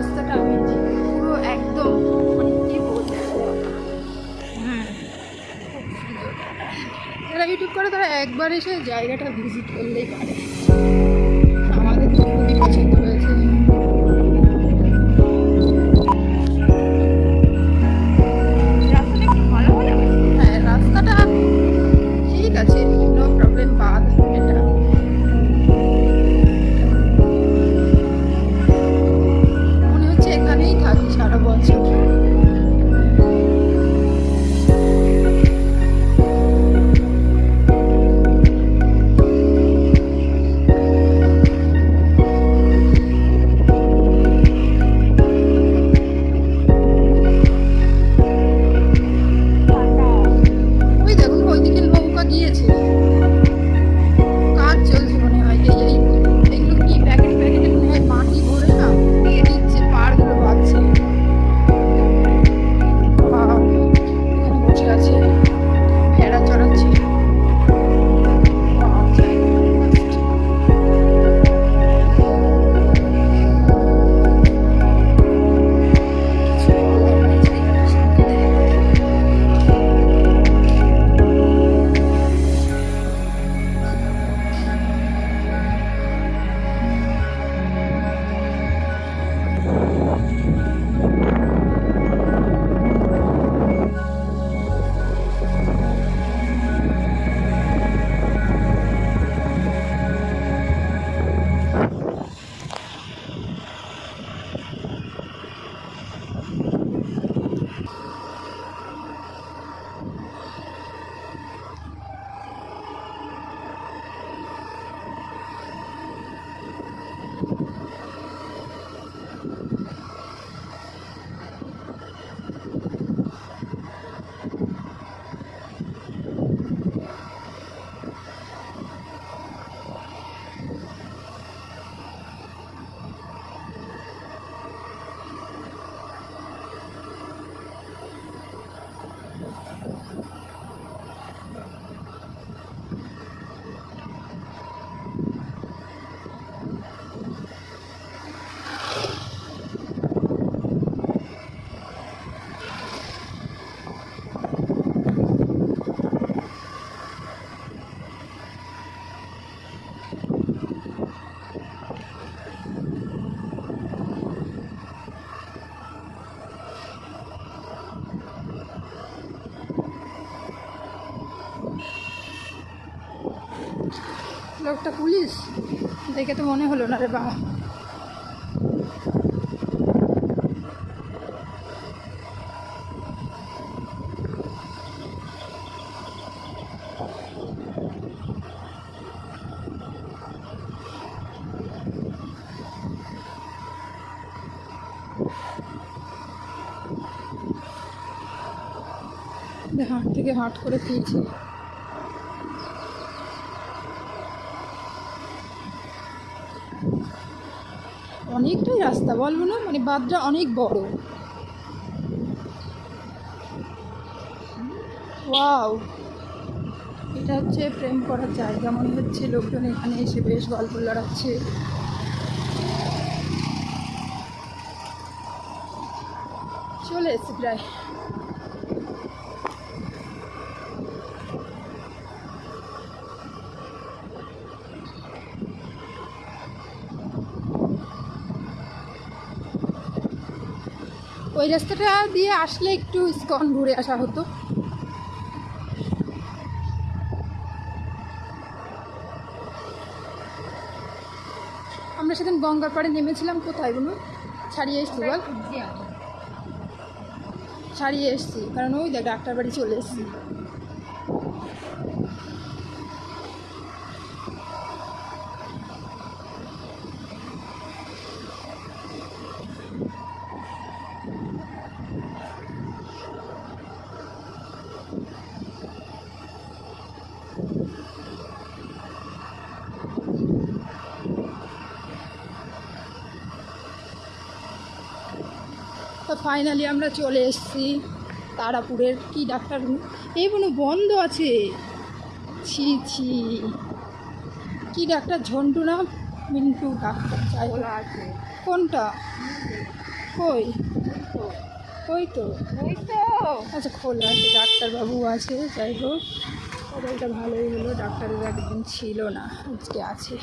রাস্তাটা আমি পুরো একদম মানে হ্যাঁ। যারা ইউটিউব করে তারা একবার এসে জায়গাটা ভিজিট করলেই পারে। আমাদের তো খুবই পছন্দ হয়েছে। এখানে লোকটা পুলিশ? দেখে তো মনে হলো না রে বাবা। হাট থেকে হাট করে খেয়েছি না মানে বাদটা অনেক বড়। ওয়াও। এটা হচ্ছে প্রেম করার জায়গা, মনে হচ্ছে লোকজন এখানে এসে বেশ গল্প লড়াচ্ছে। চলে এসেছি প্রায়। ওই রাস্তাটা দিয়ে আসলে একটু স্কন ঘুরে আসা হতো। আমরা সেদিন গঙ্গার পাড়ে নেমেছিলাম কোথায় বলুন? ছাড়িয়ে এসছি বল। ছাড়িয়ে এসছি কারণ ওই দেখ ডাক্তার বাড়ি চলে এসছি। তো ফাইনালি আমরা চলে এসেছি তারাপুরের কি ডাক্তার? এই কোনো বন্ধ আছে। ছি ছি। কি ডাক্তার? ঝন্টু না? মিন্টু ডাক্তার চাই আছে। কোনটা? কই? ওই তো? ওই তো। আচ্ছা খোলা আছে ডাক্তারবাবু আছে যাই হোক। মোবাইলটা ভালোই হলো ডাক্তারের একদিন ছিল না আজকে আছে।